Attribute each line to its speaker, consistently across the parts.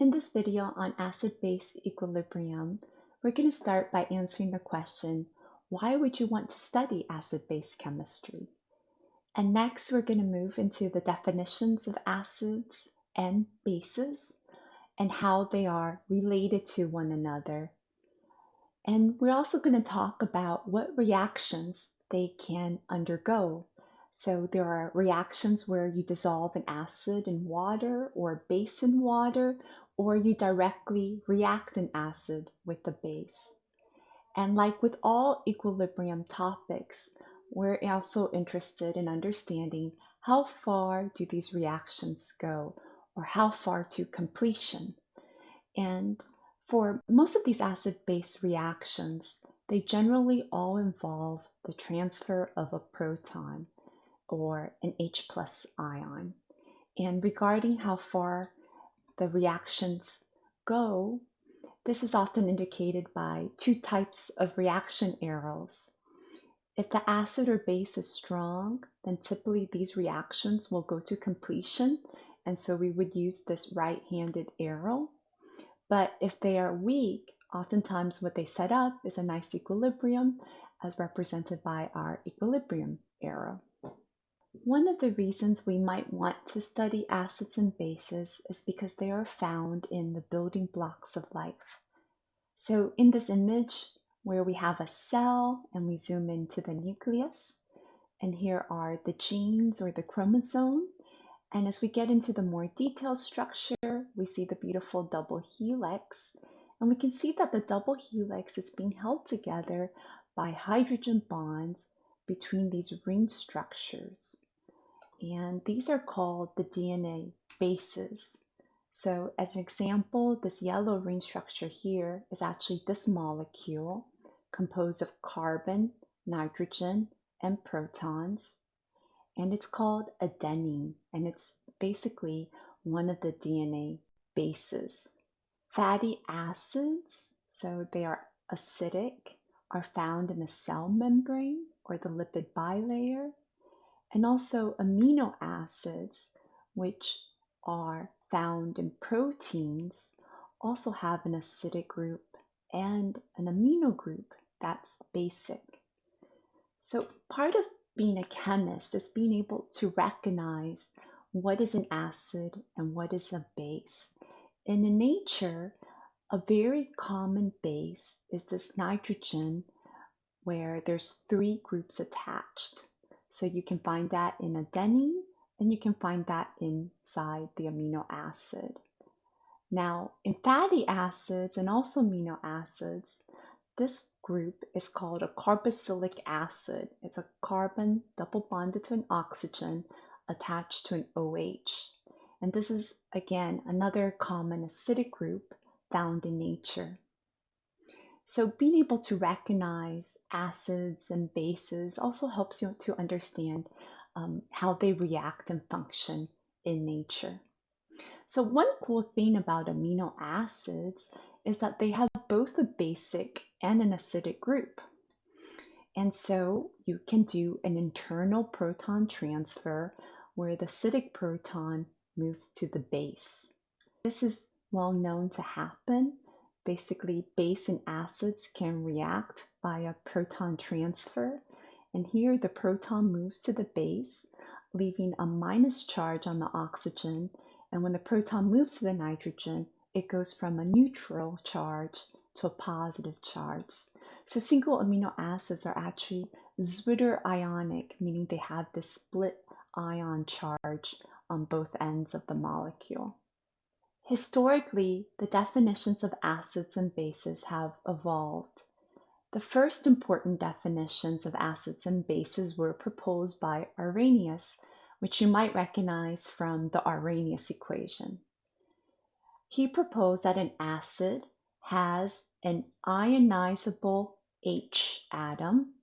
Speaker 1: In this video on acid-base equilibrium, we're going to start by answering the question, why would you want to study acid-base chemistry? And next, we're going to move into the definitions of acids and bases and how they are related to one another. And we're also going to talk about what reactions they can undergo so there are reactions where you dissolve an acid in water or a base in water, or you directly react an acid with the base. And like with all equilibrium topics, we're also interested in understanding how far do these reactions go or how far to completion. And for most of these acid-base reactions, they generally all involve the transfer of a proton or an H plus ion. And regarding how far the reactions go, this is often indicated by two types of reaction arrows. If the acid or base is strong, then typically these reactions will go to completion, and so we would use this right-handed arrow. But if they are weak, oftentimes what they set up is a nice equilibrium as represented by our equilibrium arrow. One of the reasons we might want to study acids and bases is because they are found in the building blocks of life. So in this image where we have a cell and we zoom into the nucleus, and here are the genes or the chromosome. And as we get into the more detailed structure, we see the beautiful double helix. And we can see that the double helix is being held together by hydrogen bonds between these ring structures and these are called the DNA bases. So as an example, this yellow ring structure here is actually this molecule composed of carbon, nitrogen, and protons. And it's called adenine, and it's basically one of the DNA bases. Fatty acids, so they are acidic, are found in the cell membrane or the lipid bilayer and also amino acids, which are found in proteins, also have an acidic group and an amino group that's basic. So part of being a chemist is being able to recognize what is an acid and what is a base. And in nature, a very common base is this nitrogen where there's three groups attached. So you can find that in adenine and you can find that inside the amino acid. Now, in fatty acids and also amino acids, this group is called a carboxylic acid. It's a carbon double bonded to an oxygen attached to an OH. And this is, again, another common acidic group found in nature. So being able to recognize acids and bases also helps you to understand um, how they react and function in nature. So one cool thing about amino acids is that they have both a basic and an acidic group. And so you can do an internal proton transfer where the acidic proton moves to the base. This is well known to happen basically base and acids can react via proton transfer. And here the proton moves to the base, leaving a minus charge on the oxygen. And when the proton moves to the nitrogen, it goes from a neutral charge to a positive charge. So single amino acids are actually zwitter ionic, meaning they have this split ion charge on both ends of the molecule. Historically, the definitions of acids and bases have evolved. The first important definitions of acids and bases were proposed by Arrhenius, which you might recognize from the Arrhenius equation. He proposed that an acid has an ionizable H atom,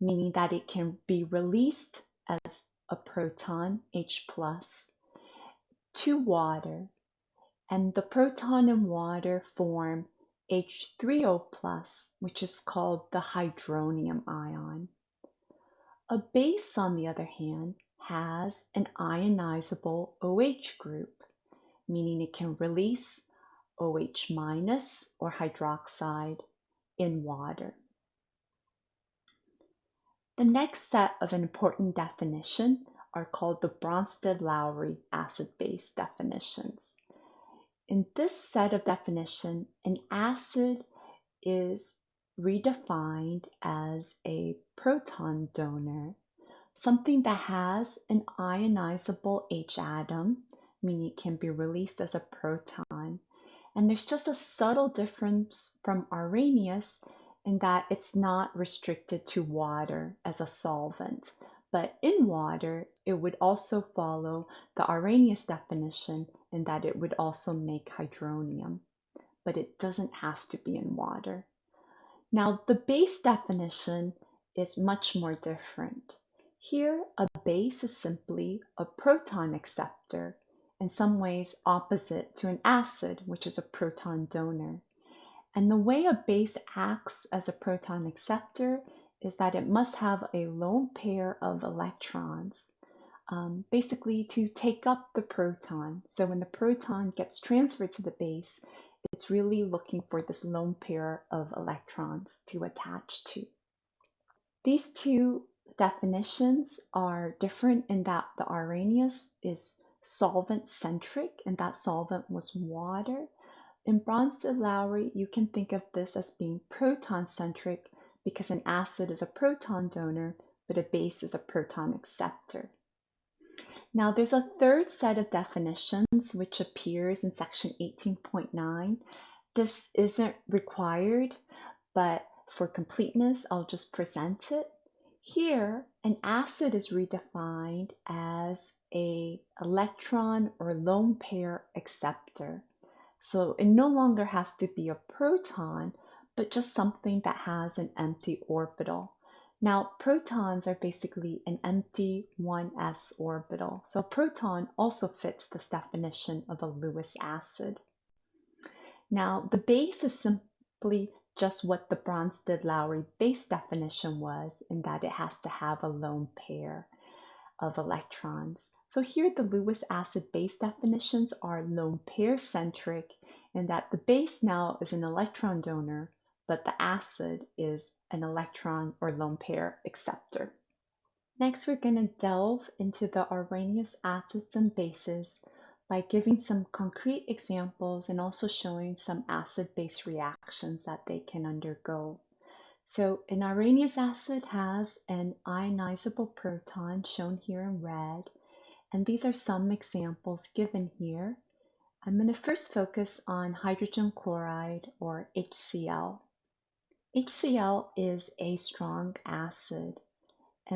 Speaker 1: meaning that it can be released as a proton, H+, to water and the proton and water form H3O+, which is called the hydronium ion. A base, on the other hand, has an ionizable OH group, meaning it can release OH or hydroxide in water. The next set of important definition are called the Bronsted-Lowry acid-base definitions. In this set of definition, an acid is redefined as a proton donor, something that has an ionizable H atom, meaning it can be released as a proton. And there's just a subtle difference from Arrhenius in that it's not restricted to water as a solvent. But in water, it would also follow the Arrhenius definition in that it would also make hydronium. But it doesn't have to be in water. Now, the base definition is much more different. Here, a base is simply a proton acceptor, in some ways opposite to an acid, which is a proton donor. And the way a base acts as a proton acceptor is that it must have a lone pair of electrons, um, basically to take up the proton. So when the proton gets transferred to the base, it's really looking for this lone pair of electrons to attach to. These two definitions are different in that the Arrhenius is solvent-centric and that solvent was water. In Bronsted-Lowry, you can think of this as being proton-centric because an acid is a proton donor, but a base is a proton acceptor. Now there's a third set of definitions which appears in section 18.9. This isn't required, but for completeness, I'll just present it. Here, an acid is redefined as a electron or lone pair acceptor. So it no longer has to be a proton, but just something that has an empty orbital. Now, protons are basically an empty 1s orbital. So a proton also fits this definition of a Lewis acid. Now, the base is simply just what the Bronsted-Lowry base definition was in that it has to have a lone pair of electrons. So here the Lewis acid base definitions are lone pair centric in that the base now is an electron donor, but the acid is an electron or lone pair acceptor. Next, we're going to delve into the Arrhenius acids and bases by giving some concrete examples and also showing some acid-base reactions that they can undergo. So an Arrhenius acid has an ionizable proton shown here in red, and these are some examples given here. I'm going to first focus on hydrogen chloride or HCl. HCl is a strong acid,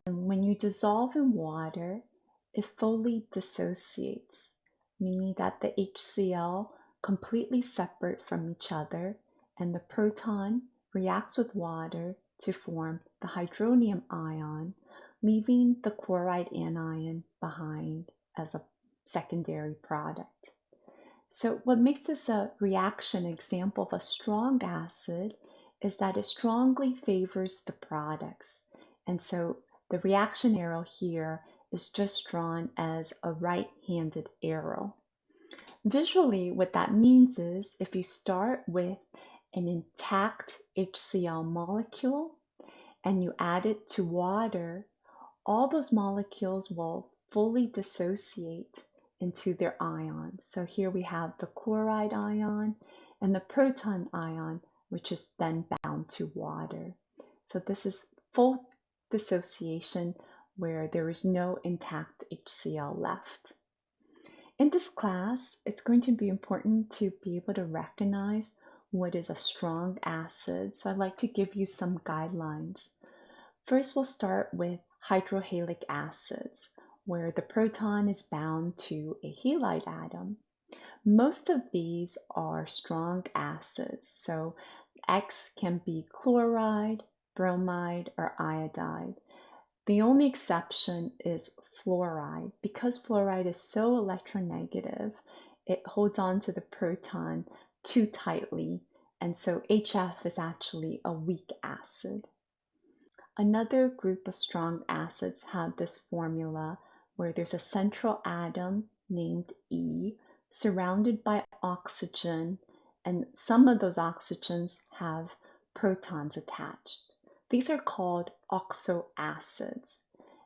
Speaker 1: and when you dissolve in water, it fully dissociates, meaning that the HCl completely separate from each other, and the proton reacts with water to form the hydronium ion, leaving the chloride anion behind as a secondary product. So what makes this a reaction example of a strong acid is that it strongly favors the products. And so the reaction arrow here is just drawn as a right-handed arrow. Visually, what that means is if you start with an intact HCl molecule and you add it to water, all those molecules will fully dissociate into their ions. So here we have the chloride ion and the proton ion which is then bound to water. So this is full dissociation where there is no intact HCl left. In this class, it's going to be important to be able to recognize what is a strong acid. So I'd like to give you some guidelines. First, we'll start with hydrohalic acids, where the proton is bound to a halide atom. Most of these are strong acids, so X can be chloride, bromide, or iodide. The only exception is fluoride. Because fluoride is so electronegative, it holds on to the proton too tightly, and so HF is actually a weak acid. Another group of strong acids have this formula where there's a central atom named E surrounded by oxygen and some of those oxygens have protons attached. These are called oxoacids.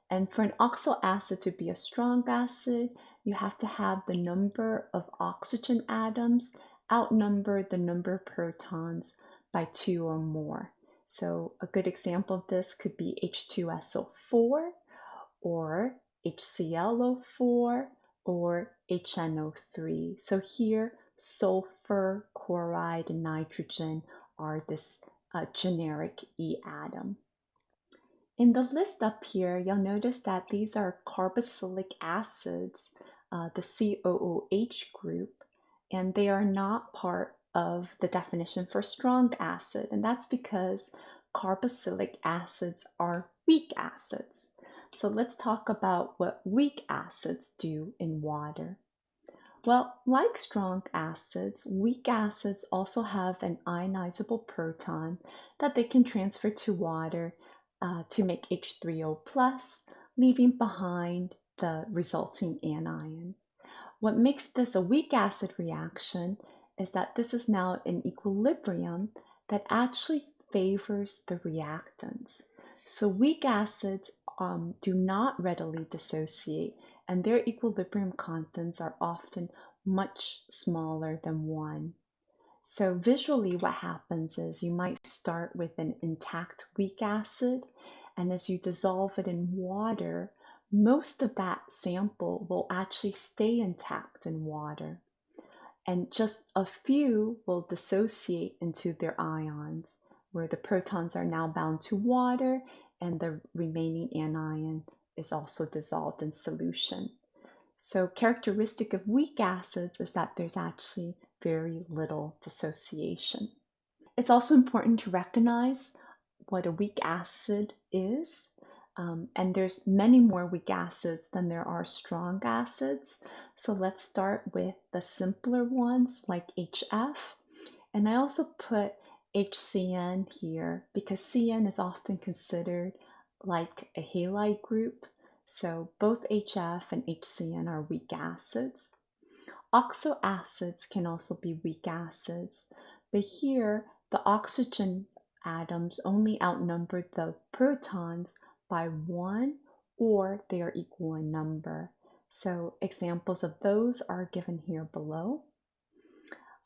Speaker 1: And for an oxoacid to be a strong acid, you have to have the number of oxygen atoms outnumber the number of protons by two or more. So a good example of this could be H2SO4 or HClO4 or HNO3. So here, sulfur, chloride, nitrogen are this uh, generic E atom. In the list up here, you'll notice that these are carboxylic acids, uh, the COOH group, and they are not part of the definition for strong acid, and that's because carboxylic acids are weak acids. So let's talk about what weak acids do in water. Well, like strong acids, weak acids also have an ionizable proton that they can transfer to water uh, to make H3O+, leaving behind the resulting anion. What makes this a weak acid reaction is that this is now an equilibrium that actually favors the reactants. So weak acids um, do not readily dissociate and their equilibrium constants are often much smaller than 1. So visually what happens is you might start with an intact weak acid and as you dissolve it in water, most of that sample will actually stay intact in water and just a few will dissociate into their ions where the protons are now bound to water and the remaining anion is also dissolved in solution. So characteristic of weak acids is that there's actually very little dissociation. It's also important to recognize what a weak acid is. Um, and there's many more weak acids than there are strong acids. So let's start with the simpler ones like HF. And I also put HCN here because CN is often considered like a halide group. So both HF and HCN are weak acids. Oxo acids can also be weak acids, but here the oxygen atoms only outnumber the protons by one or they are equal in number. So examples of those are given here below.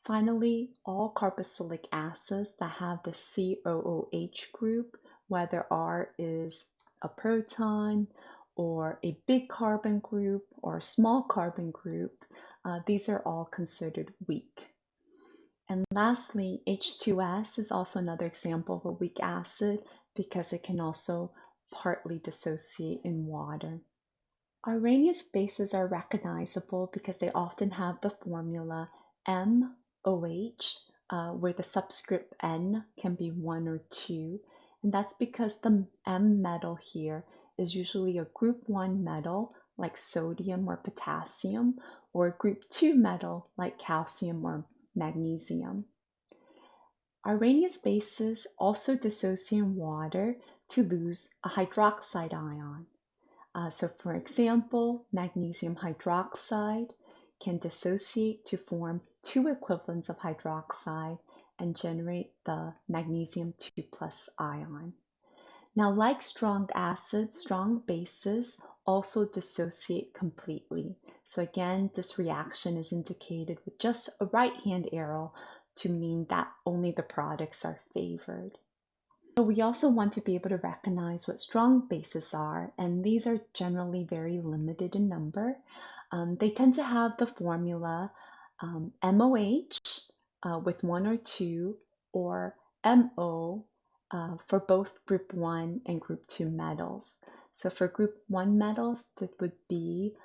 Speaker 1: Finally, all carboxylic acids that have the COOH group, whether R is a proton or a big carbon group or a small carbon group, uh, these are all considered weak. And lastly, H2S is also another example of a weak acid because it can also partly dissociate in water. Arrhenius bases are recognizable because they often have the formula MOH, uh, where the subscript N can be 1 or 2, and that's because the M metal here is usually a group 1 metal like sodium or potassium, or a group 2 metal like calcium or magnesium. Arrhenius bases also dissociate in water to lose a hydroxide ion. Uh, so for example, magnesium hydroxide can dissociate to form two equivalents of hydroxide and generate the magnesium 2 plus ion. Now, like strong acids, strong bases also dissociate completely. So again, this reaction is indicated with just a right hand arrow to mean that only the products are favored. So we also want to be able to recognize what strong bases are, and these are generally very limited in number. Um, they tend to have the formula um, MOH uh, with one or two, or MO uh, for both group 1 and group 2 metals. So for group 1 metals, this would be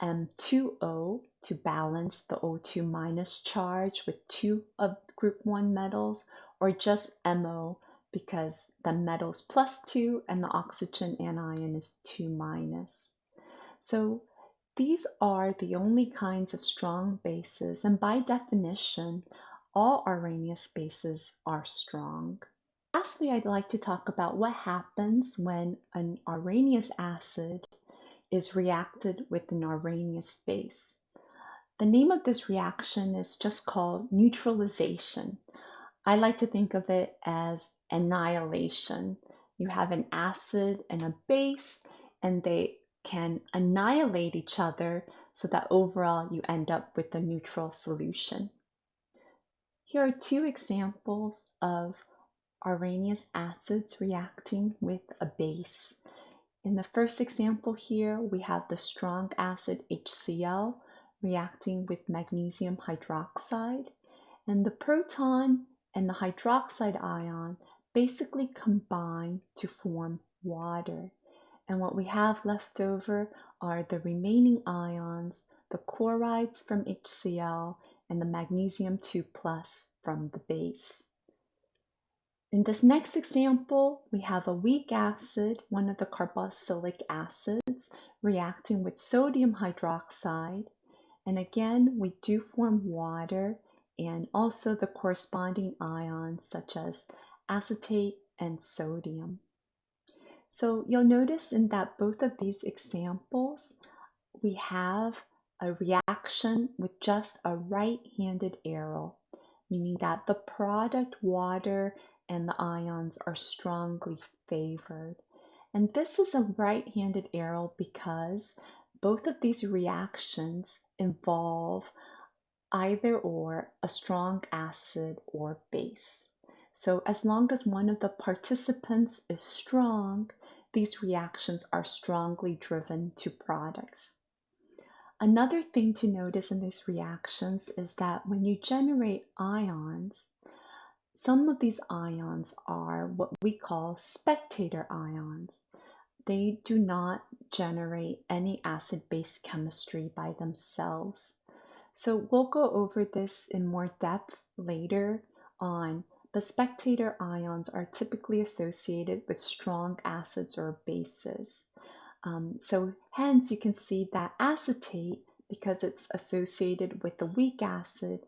Speaker 1: M2O to balance the O2 minus charge with two of group 1 metals, or just MO because the metal's plus 2 and the oxygen anion is 2 minus. So these are the only kinds of strong bases, and by definition, all Arrhenius bases are strong. Lastly, I'd like to talk about what happens when an Arrhenius acid is reacted with an Arrhenius base. The the name of this reaction is just called neutralization. I like to think of it as annihilation. You have an acid and a base, and they can annihilate each other so that overall you end up with a neutral solution. Here are two examples of Arrhenius acids reacting with a base. In the first example here, we have the strong acid HCl reacting with magnesium hydroxide, and the proton and the hydroxide ion basically combine to form water. And what we have left over are the remaining ions, the chlorides from HCl and the magnesium 2 plus from the base. In this next example, we have a weak acid, one of the carboxylic acids, reacting with sodium hydroxide. And again, we do form water and also the corresponding ions such as acetate and sodium. So you'll notice in that both of these examples, we have a reaction with just a right-handed arrow, meaning that the product water and the ions are strongly favored. And this is a right-handed arrow because both of these reactions involve either or a strong acid or base. So as long as one of the participants is strong, these reactions are strongly driven to products. Another thing to notice in these reactions is that when you generate ions, some of these ions are what we call spectator ions. They do not generate any acid-base chemistry by themselves. So we'll go over this in more depth later on, but spectator ions are typically associated with strong acids or bases. Um, so hence you can see that acetate, because it's associated with the weak acid,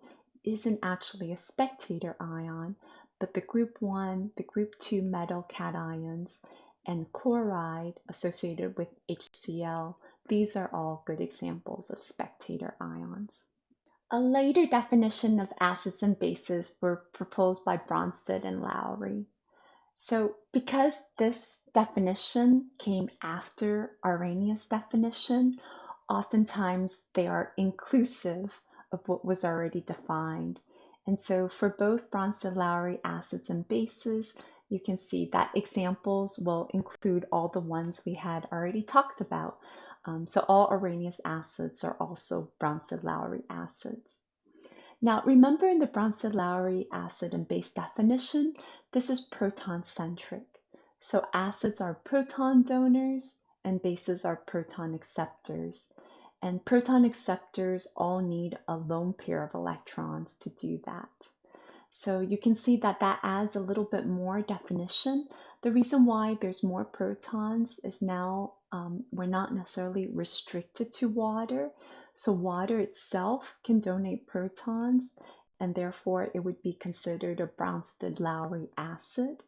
Speaker 1: isn't actually a spectator ion, but the group 1, the group 2 metal cations, and chloride associated with HCl, these are all good examples of spectator ions. A later definition of acids and bases were proposed by Bronsted and Lowry. So because this definition came after Arrhenius' definition, oftentimes they are inclusive of what was already defined. And so for both Bronsted-Lowry acids and bases, you can see that examples will include all the ones we had already talked about, um, so all Arrhenius acids are also Bronsted-Lowry acids. Now remember in the Bronsted-Lowry acid and base definition, this is proton-centric. So acids are proton donors and bases are proton acceptors. And proton acceptors all need a lone pair of electrons to do that. So you can see that that adds a little bit more definition. The reason why there's more protons is now um, we're not necessarily restricted to water. So water itself can donate protons and therefore it would be considered a Bronsted-Lowry acid.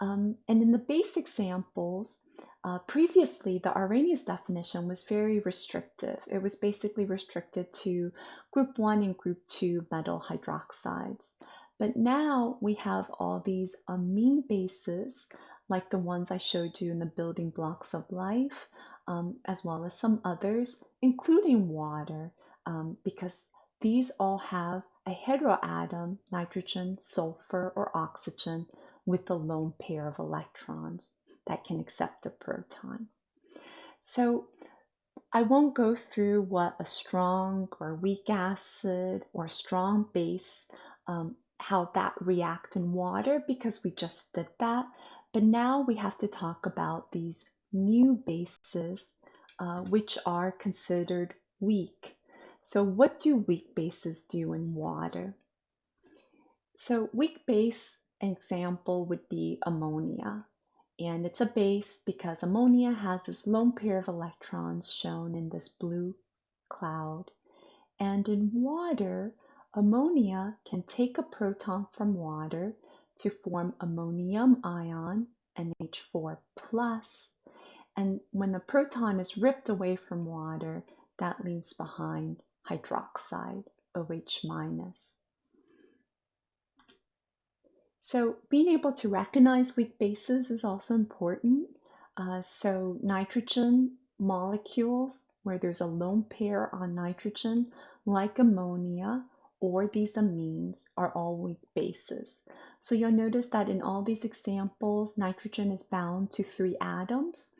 Speaker 1: Um, and in the base examples, uh, previously the Arrhenius definition was very restrictive. It was basically restricted to group 1 and group 2 metal hydroxides. But now we have all these amine bases like the ones I showed you in the building blocks of life, um, as well as some others, including water, um, because these all have a heteroatom, nitrogen, sulfur, or oxygen, with a lone pair of electrons that can accept a proton. So I won't go through what a strong or weak acid or strong base, um, how that react in water because we just did that. But now we have to talk about these new bases, uh, which are considered weak. So what do weak bases do in water? So weak base example would be ammonia. And it's a base because ammonia has this lone pair of electrons shown in this blue cloud. And in water, ammonia can take a proton from water to form ammonium ion, NH4 plus. And when the proton is ripped away from water, that leaves behind hydroxide, OH minus. So being able to recognize weak bases is also important. Uh, so nitrogen molecules where there's a lone pair on nitrogen, like ammonia or these amines, are all weak bases. So you'll notice that in all these examples, nitrogen is bound to three atoms.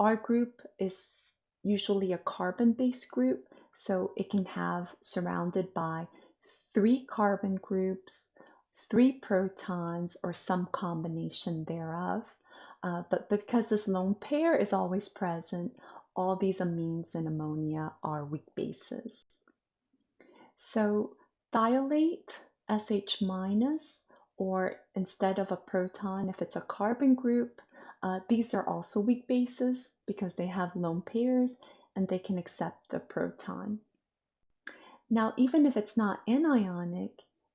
Speaker 1: R group is usually a carbon-based group, so it can have surrounded by three carbon groups, three protons, or some combination thereof. Uh, but because this lone pair is always present, all these amines and ammonia are weak bases. So thiolate, SH minus, or instead of a proton, if it's a carbon group, uh, these are also weak bases because they have lone pairs and they can accept a proton. Now, even if it's not anionic,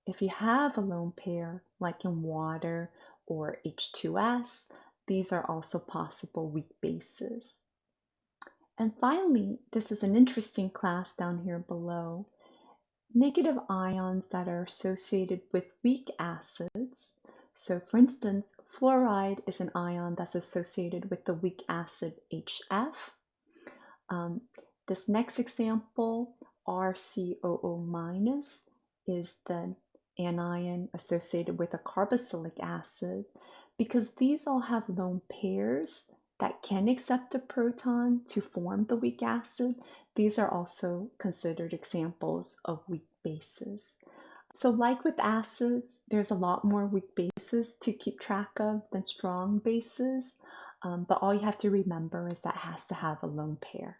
Speaker 1: if you have a lone pair, like in water or H2S, these are also possible weak bases. And finally, this is an interesting class down here below. Negative ions that are associated with weak acids. So for instance, fluoride is an ion that's associated with the weak acid HF. Um, this next example, RCOO minus, is the anion associated with a carboxylic acid because these all have lone pairs that can accept a proton to form the weak acid, these are also considered examples of weak bases. So like with acids, there's a lot more weak bases to keep track of than strong bases, um, but all you have to remember is that has to have a lone pair.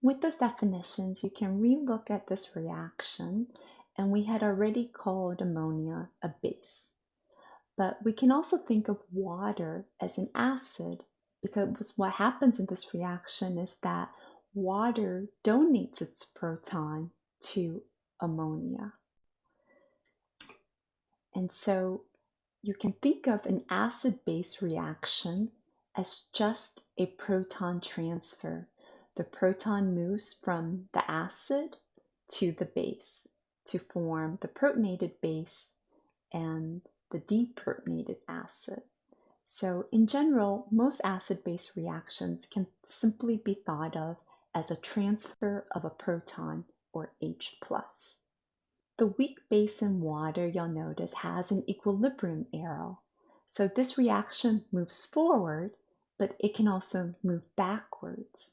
Speaker 1: With those definitions, you can relook at this reaction, and we had already called ammonia a base. But we can also think of water as an acid because what happens in this reaction is that water donates its proton to ammonia. And so you can think of an acid-base reaction as just a proton transfer. The proton moves from the acid to the base to form the protonated base and the deprotonated acid. So in general, most acid-base reactions can simply be thought of as a transfer of a proton or H+. The weak base in water, you'll notice, has an equilibrium arrow. So this reaction moves forward, but it can also move backwards.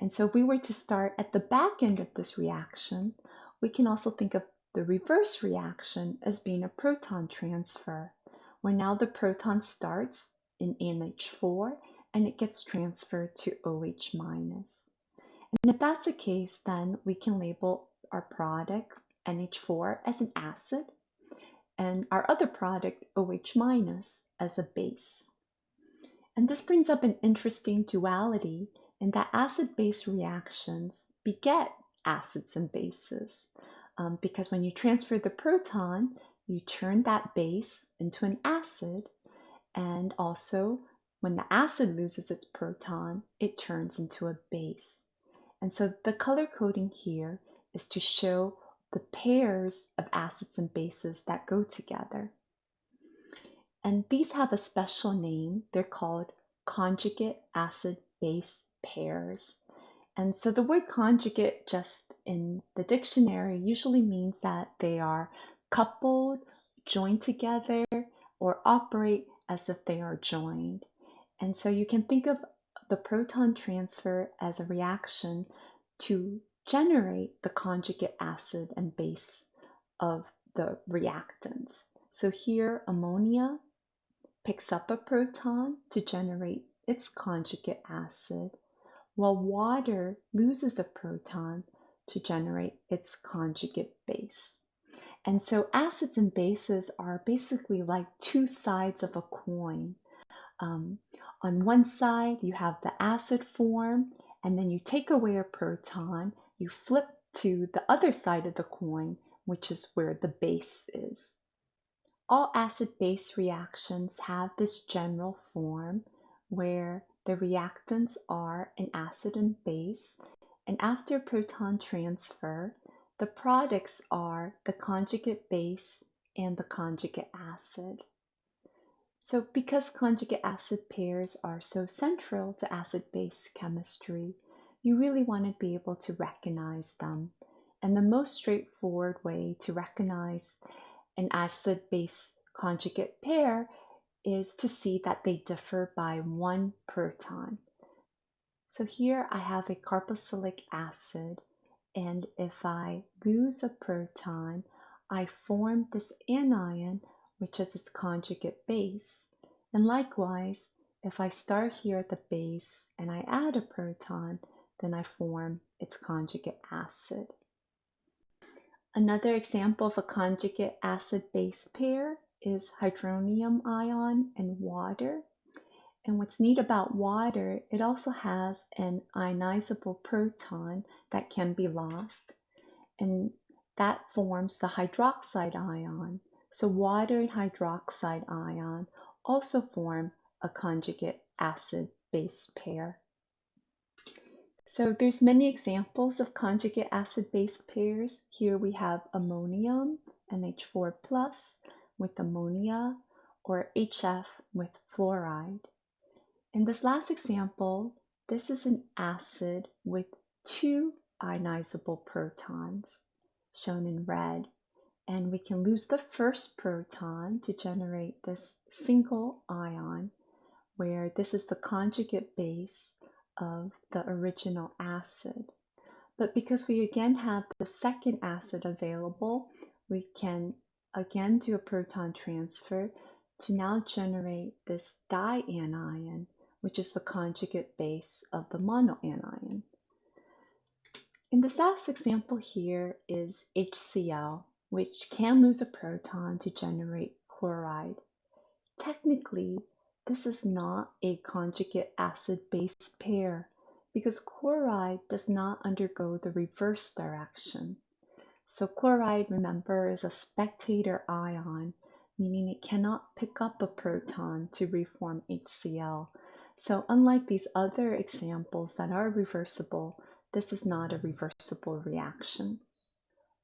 Speaker 1: And so if we were to start at the back end of this reaction, we can also think of the reverse reaction as being a proton transfer, where now the proton starts in NH4 and it gets transferred to OH. And if that's the case, then we can label our product NH4 as an acid and our other product OH minus as a base. And this brings up an interesting duality in that acid-base reactions beget acids and bases um, because when you transfer the proton, you turn that base into an acid, and also when the acid loses its proton, it turns into a base. And so the color coding here is to show the pairs of acids and bases that go together. And these have a special name. They're called conjugate acid-base pairs. And so the word conjugate just in the dictionary usually means that they are coupled, joined together, or operate as if they are joined. And so you can think of the proton transfer as a reaction to generate the conjugate acid and base of the reactants. So here ammonia picks up a proton to generate its conjugate acid while water loses a proton to generate its conjugate base. And so acids and bases are basically like two sides of a coin. Um, on one side, you have the acid form, and then you take away a proton, you flip to the other side of the coin, which is where the base is. All acid-base reactions have this general form where the reactants are an acid and base, And after proton transfer, the products are the conjugate base and the conjugate acid. So because conjugate acid pairs are so central to acid-base chemistry, you really want to be able to recognize them. And the most straightforward way to recognize an acid-base conjugate pair is to see that they differ by one proton. So here I have a carboxylic acid, and if I lose a proton, I form this anion, which is its conjugate base. And likewise, if I start here at the base and I add a proton, then I form its conjugate acid. Another example of a conjugate acid-base pair is hydronium ion and water. And what's neat about water, it also has an ionizable proton that can be lost. And that forms the hydroxide ion. So water and hydroxide ion also form a conjugate acid-base pair. So there's many examples of conjugate acid-base pairs. Here we have ammonium, NH4+, plus with ammonia, or HF with fluoride. In this last example, this is an acid with two ionizable protons, shown in red. And we can lose the first proton to generate this single ion, where this is the conjugate base of the original acid. But because we again have the second acid available, we can again do a proton transfer to now generate this dianion which is the conjugate base of the monoanion. In this last example here is HCl, which can lose a proton to generate chloride. Technically, this is not a conjugate acid-base pair because chloride does not undergo the reverse direction. So chloride, remember, is a spectator ion, meaning it cannot pick up a proton to reform HCl, so unlike these other examples that are reversible, this is not a reversible reaction.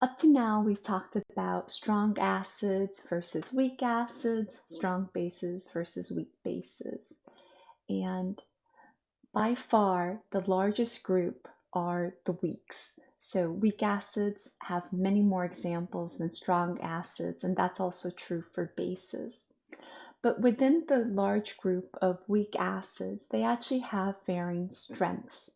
Speaker 1: Up to now, we've talked about strong acids versus weak acids, strong bases versus weak bases. And by far, the largest group are the weaks. So weak acids have many more examples than strong acids, and that's also true for bases. But within the large group of weak acids, they actually have varying strengths.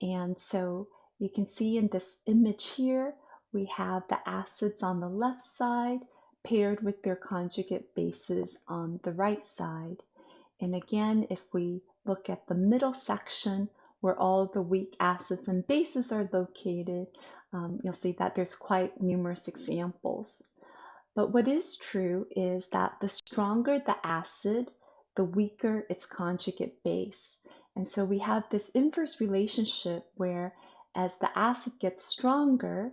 Speaker 1: And so you can see in this image here, we have the acids on the left side paired with their conjugate bases on the right side. And again, if we look at the middle section where all the weak acids and bases are located, um, you'll see that there's quite numerous examples. But what is true is that the stronger the acid, the weaker its conjugate base. And so we have this inverse relationship where as the acid gets stronger,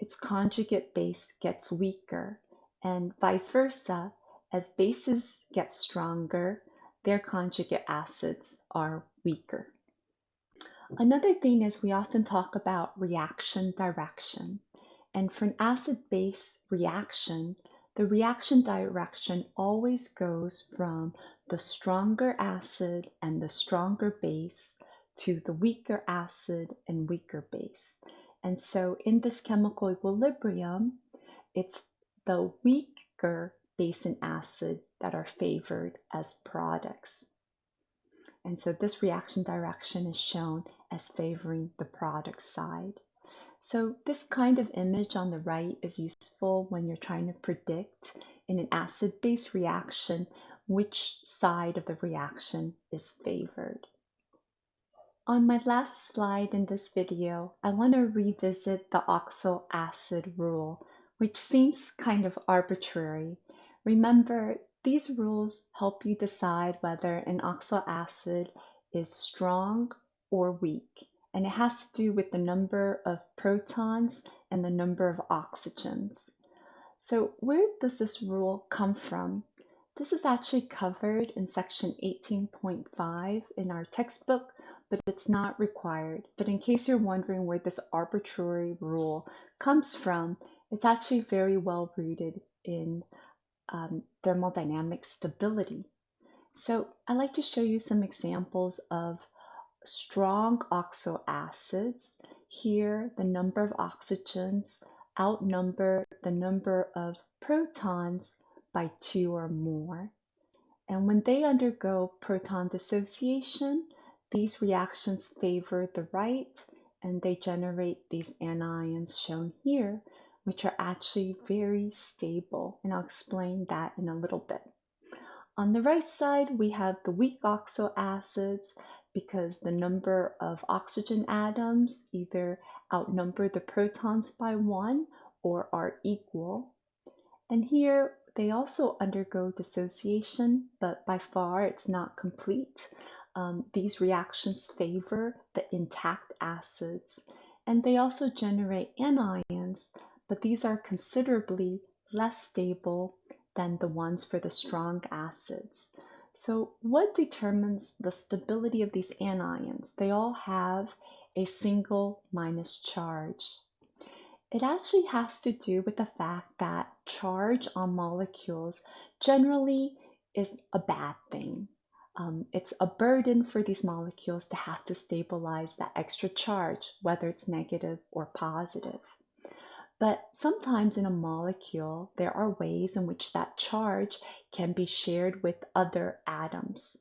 Speaker 1: its conjugate base gets weaker, and vice versa. As bases get stronger, their conjugate acids are weaker. Another thing is we often talk about reaction direction. And for an acid-base reaction, the reaction direction always goes from the stronger acid and the stronger base to the weaker acid and weaker base. And so in this chemical equilibrium, it's the weaker base and acid that are favored as products. And so this reaction direction is shown as favoring the product side. So this kind of image on the right is useful when you're trying to predict in an acid-base reaction which side of the reaction is favored. On my last slide in this video, I want to revisit the oxoacid rule, which seems kind of arbitrary. Remember, these rules help you decide whether an oxoacid is strong or weak and it has to do with the number of protons and the number of oxygens. So where does this rule come from? This is actually covered in section 18.5 in our textbook, but it's not required. But in case you're wondering where this arbitrary rule comes from, it's actually very well rooted in um, thermodynamic stability. So I'd like to show you some examples of strong oxo acids. Here, the number of oxygens outnumber the number of protons by two or more. And when they undergo proton dissociation, these reactions favor the right and they generate these anions shown here, which are actually very stable. And I'll explain that in a little bit. On the right side, we have the weak oxo acids because the number of oxygen atoms either outnumber the protons by one or are equal. And here they also undergo dissociation, but by far it's not complete. Um, these reactions favor the intact acids, and they also generate anions, but these are considerably less stable than the ones for the strong acids. So what determines the stability of these anions? They all have a single minus charge. It actually has to do with the fact that charge on molecules generally is a bad thing. Um, it's a burden for these molecules to have to stabilize that extra charge, whether it's negative or positive. But sometimes in a molecule, there are ways in which that charge can be shared with other atoms.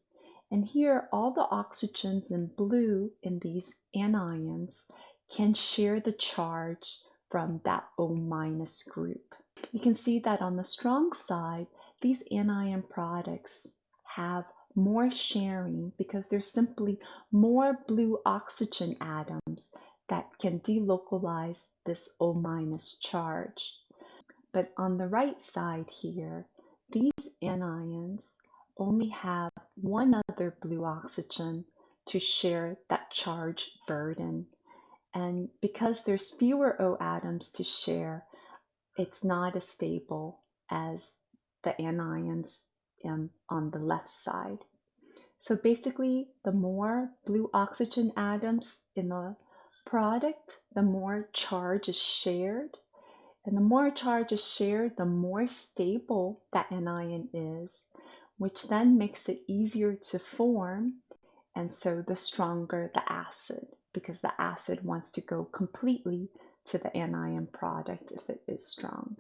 Speaker 1: And here, all the oxygens in blue in these anions can share the charge from that O minus group. You can see that on the strong side, these anion products have more sharing because there's simply more blue oxygen atoms that can delocalize this O minus charge. But on the right side here, these anions only have one other blue oxygen to share that charge burden. And because there's fewer O atoms to share, it's not as stable as the anions um, on the left side. So basically, the more blue oxygen atoms in the product, the more charge is shared. And the more charge is shared, the more stable that anion is, which then makes it easier to form. And so the stronger the acid because the acid wants to go completely to the anion product if it is strong.